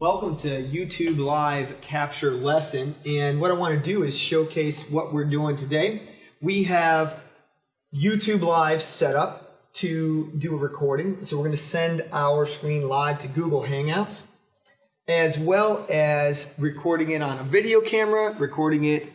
Welcome to YouTube Live Capture Lesson. And what I want to do is showcase what we're doing today. We have YouTube Live set up to do a recording. So we're going to send our screen live to Google Hangouts, as well as recording it on a video camera, recording it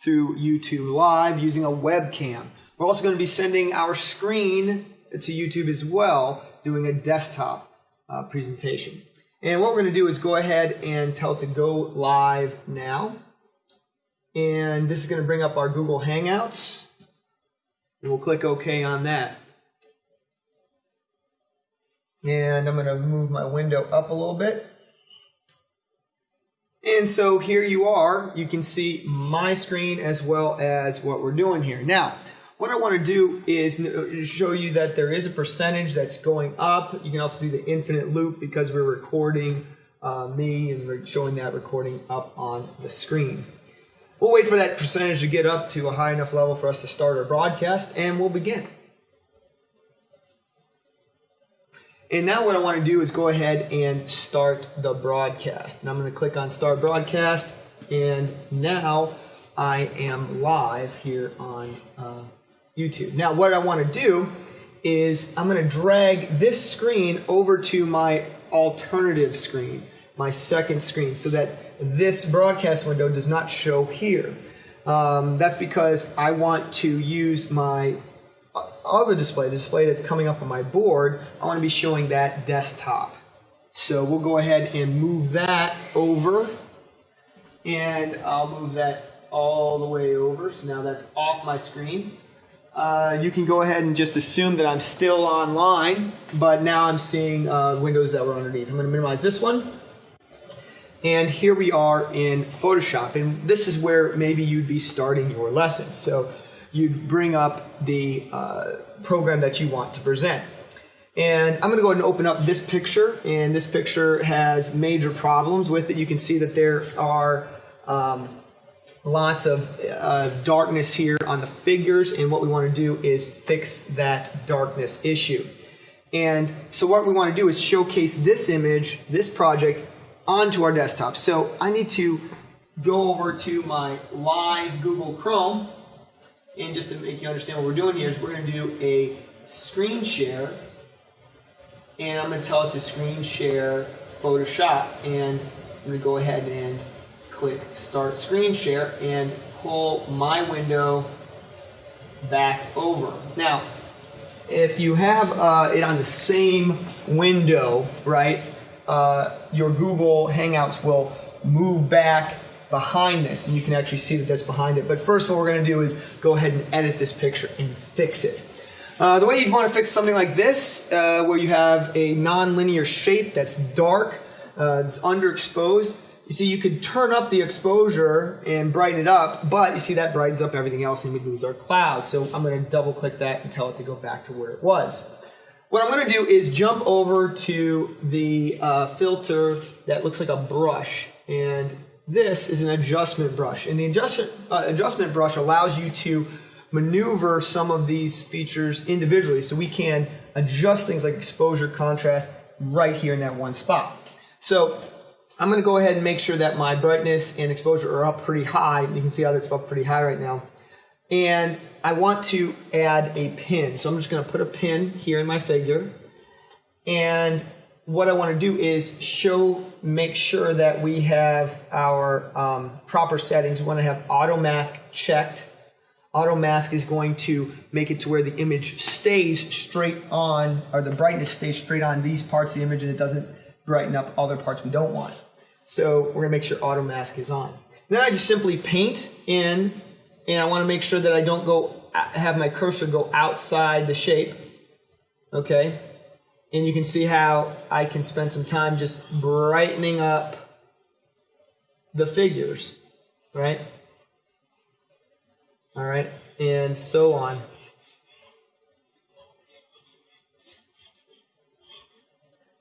through YouTube Live using a webcam. We're also going to be sending our screen to YouTube as well, doing a desktop uh, presentation. And what we're going to do is go ahead and tell it to go live now. And this is going to bring up our Google Hangouts. And we'll click OK on that. And I'm going to move my window up a little bit. And so here you are. You can see my screen as well as what we're doing here. Now, what I want to do is show you that there is a percentage that's going up. You can also see the infinite loop because we're recording uh, me and we're showing that recording up on the screen. We'll wait for that percentage to get up to a high enough level for us to start our broadcast and we'll begin. And now what I want to do is go ahead and start the broadcast. And I'm going to click on start broadcast and now I am live here on uh, YouTube. Now what I want to do is I'm going to drag this screen over to my alternative screen, my second screen, so that this broadcast window does not show here. Um, that's because I want to use my other display, the display that's coming up on my board, I want to be showing that desktop. So we'll go ahead and move that over. And I'll move that all the way over. So now that's off my screen. Uh, you can go ahead and just assume that I'm still online, but now I'm seeing uh, windows that were underneath. I'm going to minimize this one. And here we are in Photoshop. And this is where maybe you'd be starting your lesson. So you'd bring up the uh, program that you want to present. And I'm going to go ahead and open up this picture, and this picture has major problems with it. You can see that there are um, lots of uh, darkness here on the figures, and what we want to do is fix that darkness issue. And so what we want to do is showcase this image, this project, onto our desktop. So I need to go over to my live Google Chrome, and just to make you understand what we're doing here is we're going to do a screen share and I'm going to tell it to screen share Photoshop and I'm going to go ahead and click start screen share and pull my window back over. Now if you have uh, it on the same window, right, uh, your Google Hangouts will move back behind this and you can actually see that that's behind it. But first what we're going to do is go ahead and edit this picture and fix it. Uh, the way you'd want to fix something like this, uh, where you have a non-linear shape that's dark, uh, it's underexposed, you see you could turn up the exposure and brighten it up, but you see that brightens up everything else and we lose our cloud. So I'm going to double click that and tell it to go back to where it was. What I'm going to do is jump over to the uh, filter that looks like a brush and this is an adjustment brush. And the adjustment, uh, adjustment brush allows you to maneuver some of these features individually so we can adjust things like exposure, contrast right here in that one spot. So I'm going to go ahead and make sure that my brightness and exposure are up pretty high. You can see how that's up pretty high right now. And I want to add a pin. So I'm just going to put a pin here in my figure. And what I want to do is show, make sure that we have our um, proper settings. We want to have auto mask checked. Auto mask is going to make it to where the image stays straight on, or the brightness stays straight on these parts of the image and it doesn't brighten up other parts we don't want. So we're to make sure auto mask is on. Then I just simply paint in, and I want to make sure that I don't go uh, have my cursor go outside the shape. Okay, and you can see how I can spend some time just brightening up the figures, right? All right, and so on.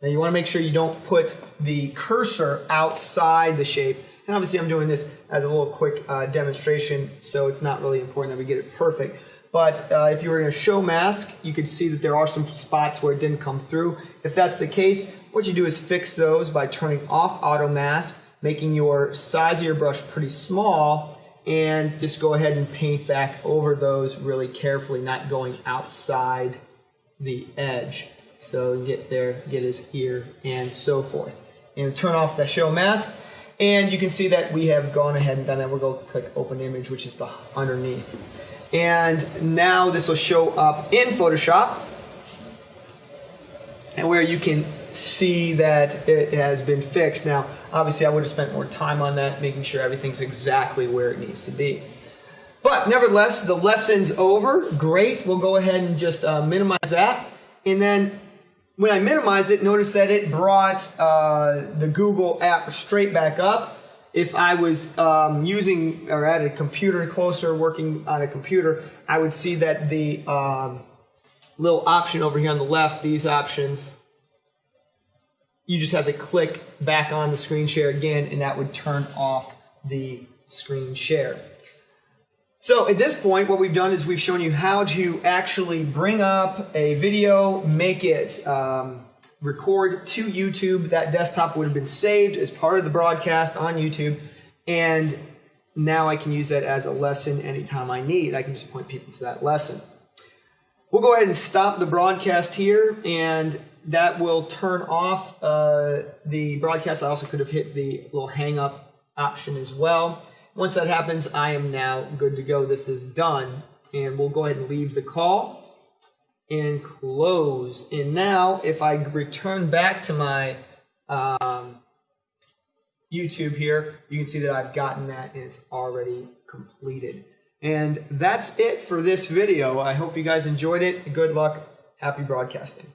Now you want to make sure you don't put the cursor outside the shape. And obviously I'm doing this as a little quick uh, demonstration, so it's not really important that we get it perfect. But uh, if you were in a show mask, you could see that there are some spots where it didn't come through. If that's the case, what you do is fix those by turning off auto mask, making your size of your brush pretty small, and just go ahead and paint back over those really carefully, not going outside the edge. So get there, get his ear, and so forth. And turn off the show mask, and you can see that we have gone ahead and done that. We'll go click open image, which is underneath. And now this will show up in Photoshop, and where you can see that it has been fixed. Now, obviously, I would have spent more time on that, making sure everything's exactly where it needs to be. But nevertheless, the lesson's over. Great. We'll go ahead and just uh, minimize that. And then when I minimized it, notice that it brought uh, the Google app straight back up. If I was um, using or at a computer closer, working on a computer, I would see that the um, little option over here on the left, these options, you just have to click back on the screen share again and that would turn off the screen share. So at this point, what we've done is we've shown you how to actually bring up a video, make it um, record to YouTube. That desktop would have been saved as part of the broadcast on YouTube. And now I can use that as a lesson anytime I need. I can just point people to that lesson. We'll go ahead and stop the broadcast here and that will turn off uh, the broadcast. I also could have hit the little hang up option as well. Once that happens, I am now good to go. This is done. And we'll go ahead and leave the call and close. And now if I return back to my um, YouTube here, you can see that I've gotten that and it's already completed. And that's it for this video. I hope you guys enjoyed it. Good luck. Happy broadcasting.